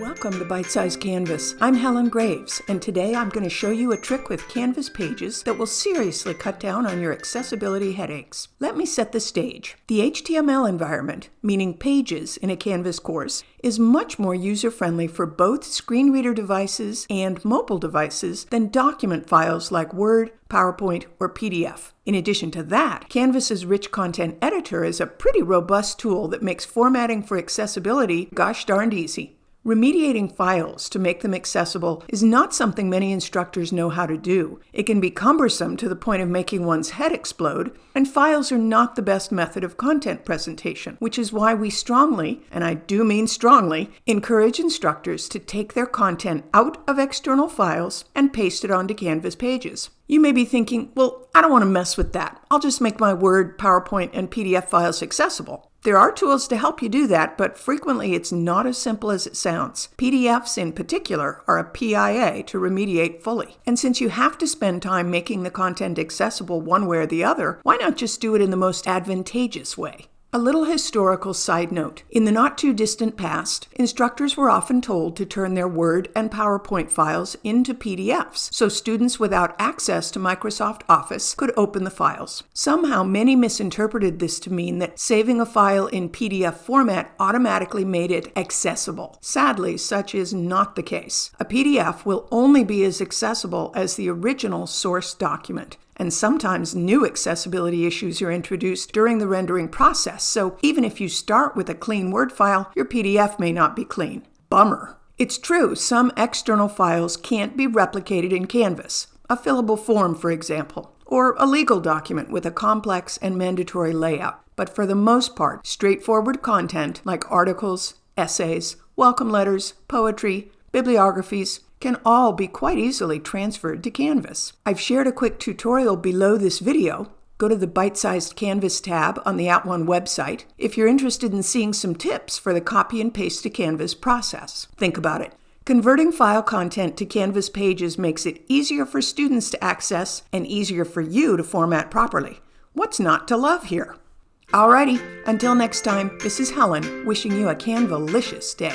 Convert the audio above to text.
Welcome to Bite Size Canvas. I'm Helen Graves, and today I'm going to show you a trick with Canvas pages that will seriously cut down on your accessibility headaches. Let me set the stage. The HTML environment, meaning pages in a Canvas course, is much more user-friendly for both screen reader devices and mobile devices than document files like Word, PowerPoint, or PDF. In addition to that, Canvas's rich content editor is a pretty robust tool that makes formatting for accessibility gosh darned easy. Remediating files to make them accessible is not something many instructors know how to do. It can be cumbersome to the point of making one's head explode, and files are not the best method of content presentation, which is why we strongly, and I do mean strongly, encourage instructors to take their content out of external files and paste it onto Canvas pages. You may be thinking, well, I don't want to mess with that. I'll just make my Word, PowerPoint, and PDF files accessible. There are tools to help you do that, but frequently it's not as simple as it sounds. PDFs in particular are a PIA to remediate fully. And since you have to spend time making the content accessible one way or the other, why not just do it in the most advantageous way? A little historical side note. In the not too distant past, instructors were often told to turn their Word and PowerPoint files into PDFs so students without access to Microsoft Office could open the files. Somehow, many misinterpreted this to mean that saving a file in PDF format automatically made it accessible. Sadly, such is not the case. A PDF will only be as accessible as the original source document and sometimes new accessibility issues are introduced during the rendering process, so even if you start with a clean Word file, your PDF may not be clean. Bummer. It's true, some external files can't be replicated in Canvas, a fillable form, for example, or a legal document with a complex and mandatory layout. But for the most part, straightforward content like articles, essays, welcome letters, poetry, bibliographies, can all be quite easily transferred to Canvas. I've shared a quick tutorial below this video. Go to the Bite-Sized Canvas tab on the At @ONE website if you're interested in seeing some tips for the copy and paste to Canvas process. Think about it. Converting file content to Canvas pages makes it easier for students to access and easier for you to format properly. What's not to love here? Alrighty, until next time, this is Helen wishing you a Canvalicious day.